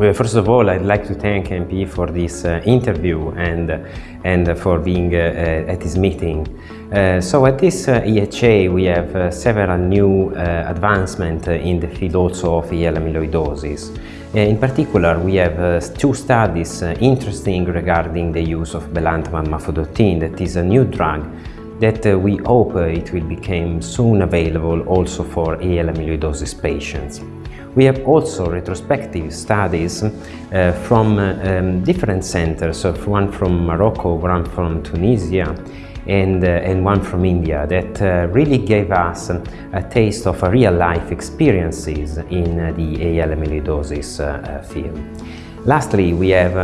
Well, first of all, I'd like to thank MP for this uh, interview and, and for being uh, uh at this meeting. Uh, so at this uh, EHA, we have uh, several new advancements in the field also of AL amyloidosis. in particular, we have two studies interesting regarding the use of belantamab mafodotin, that is a new drug that we hope it will become soon available also for AL amyloidosis patients. We have also retrospective studies uh, from uh, um, different centers, one from Morocco, one from Tunisia, and, uh, and one from India that uh, really gave us a taste of real-life experiences in uh, the AL amyloidosis uh, field. Lastly, we have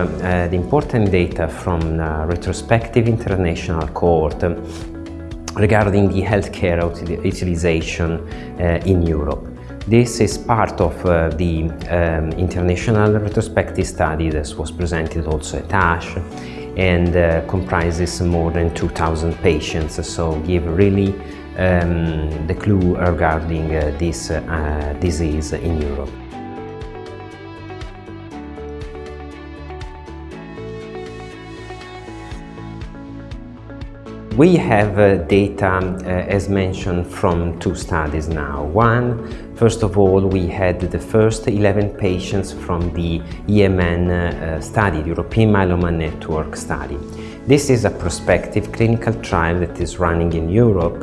the important data from retrospective international cohort regarding the healthcare utilization in Europe. This is part of uh, the um, international retrospective study that was presented also at ASH and uh, comprises more than 2,000 patients, so give really um, the clue regarding uh, this uh, disease in Europe. We have uh, data, uh, as mentioned, from two studies now. One, first of all, we had the first 11 patients from the EMN uh, study, the European Myeloma Network study. This is a prospective clinical trial that is running in Europe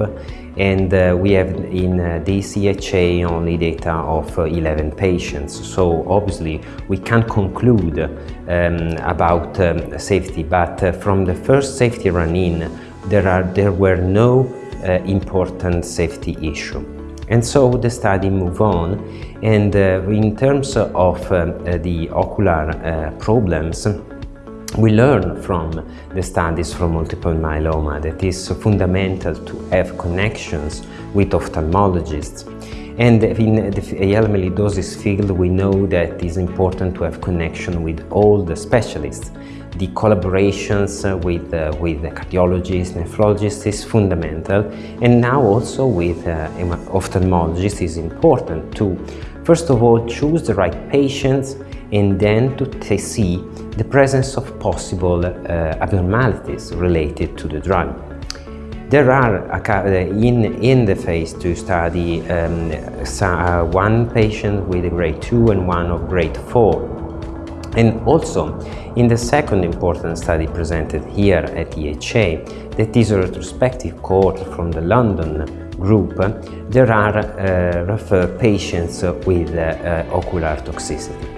and uh, we have in uh, EHA only data of uh, 11 patients. So obviously we can't conclude um, about um, safety, but uh, from the first safety run-in there, are, there were no uh, important safety issue. And so the study moved on and uh, in terms of uh, the ocular uh, problems we learn from the studies from multiple myeloma that is fundamental to have connections with ophthalmologists and in the AL amyloidosis field we know that it is important to have connection with all the specialists the collaborations with, uh, with cardiologists, nephrologists is fundamental. And now also with uh, ophthalmologists is important to first of all choose the right patients and then to see the presence of possible uh, abnormalities related to the drug. There are, uh, in, in the phase 2 study, um, uh, one patient with a grade 2 and one of grade 4 and also, in the second important study presented here at EHA, that is a retrospective cohort from the London group, there are uh, referred patients with uh, ocular toxicity.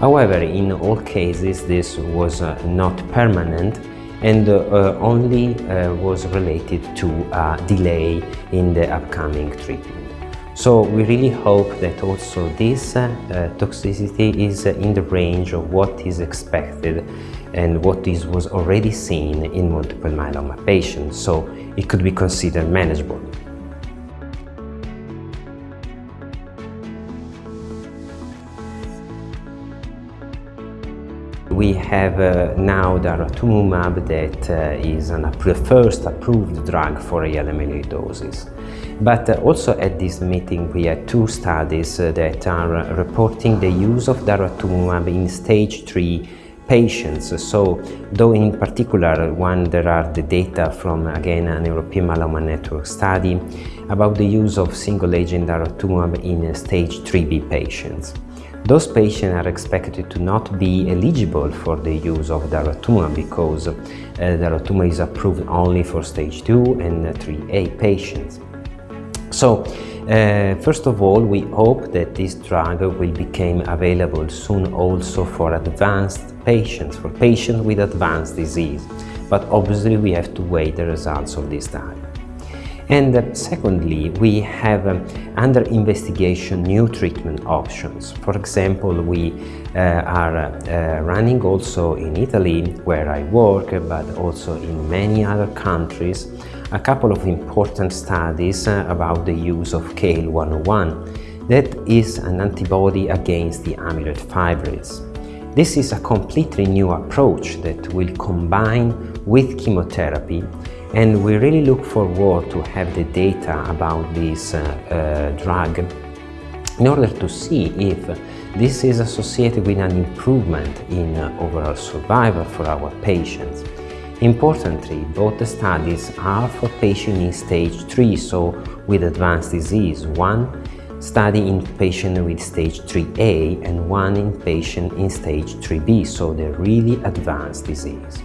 However, in all cases, this was uh, not permanent and uh, only uh, was related to a delay in the upcoming treatment. So we really hope that also this uh, toxicity is in the range of what is expected and what is was already seen in multiple myeloma patients, so it could be considered manageable. Have uh, now daratumumab that uh, is an, first approved drug for AL amyloidosis. But uh, also at this meeting we had two studies uh, that are uh, reporting the use of daratumumab in stage 3 patients. So, though in particular one there are the data from again an European Myeloma Network study about the use of single-agent daratumumab in stage 3B patients. Those patients are expected to not be eligible for the use of daratumumab because uh, daratumumab is approved only for stage 2 and 3A patients. So, uh, first of all, we hope that this drug will become available soon also for advanced patients, for patients with advanced disease. But obviously we have to wait the results of this study. And uh, secondly, we have um, under investigation new treatment options. For example, we uh, are uh, running also in Italy, where I work, but also in many other countries, a couple of important studies uh, about the use of CAEL-101. That is an antibody against the amyloid fibrils. This is a completely new approach that will combine with chemotherapy and we really look forward to have the data about this uh, uh, drug in order to see if this is associated with an improvement in uh, overall survival for our patients. Importantly, both the studies are for patients in stage 3, so with advanced disease. One study in patients with stage 3A and one in patients in stage 3B, so the really advanced disease.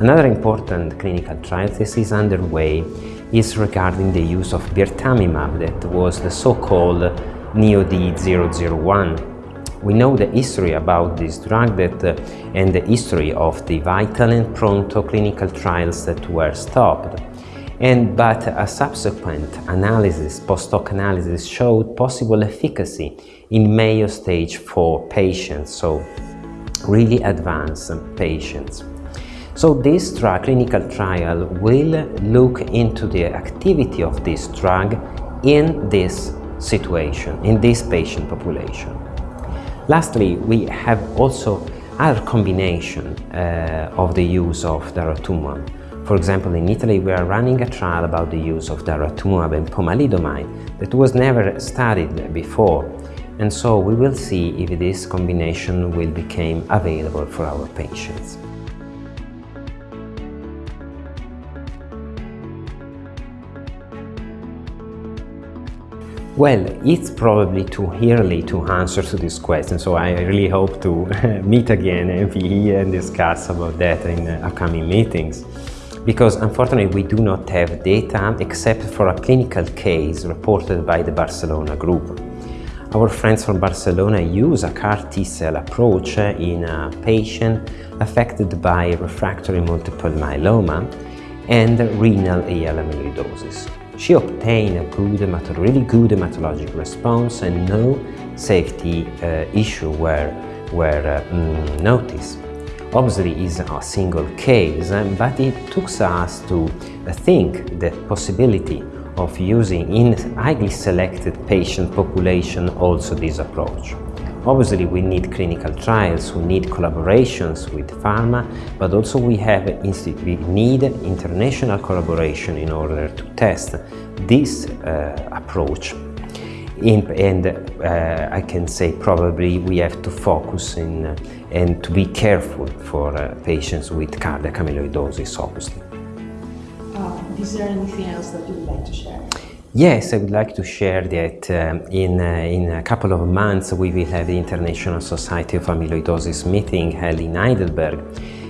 Another important clinical trial that is underway is regarding the use of birtamimab, that was the so-called NeoD001 we know the history about this drug that, uh, and the history of the VITAL and PRONTO clinical trials that were stopped. And, but a subsequent analysis, post-hoc analysis, showed possible efficacy in Mayo stage 4 patients, so really advanced patients. So this drug, clinical trial will look into the activity of this drug in this situation, in this patient population. Lastly, we have also other combination uh, of the use of daratumumab. For example, in Italy, we are running a trial about the use of daratumumab and pomalidomide that was never studied before. And so we will see if this combination will become available for our patients. Well, it's probably too early to answer to this question, so I really hope to meet again and be here and discuss about that in upcoming meetings. Because unfortunately we do not have data except for a clinical case reported by the Barcelona group. Our friends from Barcelona use a CAR T-cell approach in a patient affected by refractory multiple myeloma and renal AL amyloidosis. She obtained a good, really good hematologic response and no safety uh, issue were, were uh, mm, noticed. Obviously, it's a single case, but it took us to think the possibility of using in highly selected patient population also this approach. Obviously, we need clinical trials, we need collaborations with pharma, but also we, have we need international collaboration in order to test this uh, approach. In, and uh, I can say probably we have to focus in, uh, and to be careful for uh, patients with cardiac amyloidosis, obviously. Um, is there anything else that you would like to share? Yes, I would like to share that um, in, uh, in a couple of months we will have the International Society of Amyloidosis meeting held in Heidelberg.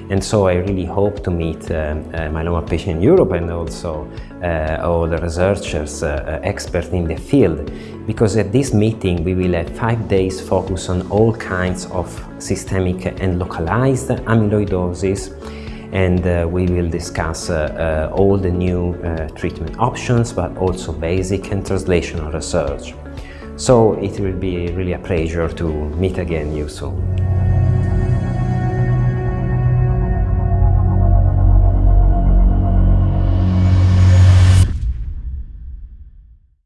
And so I really hope to meet uh, uh, myeloma patients in Europe and also uh, all the researchers, uh, uh, experts in the field. Because at this meeting we will have five days focus on all kinds of systemic and localized amyloidosis and uh, we will discuss uh, uh, all the new treatment options but also basic and translational research. So it will be really a pleasure to meet again you soon.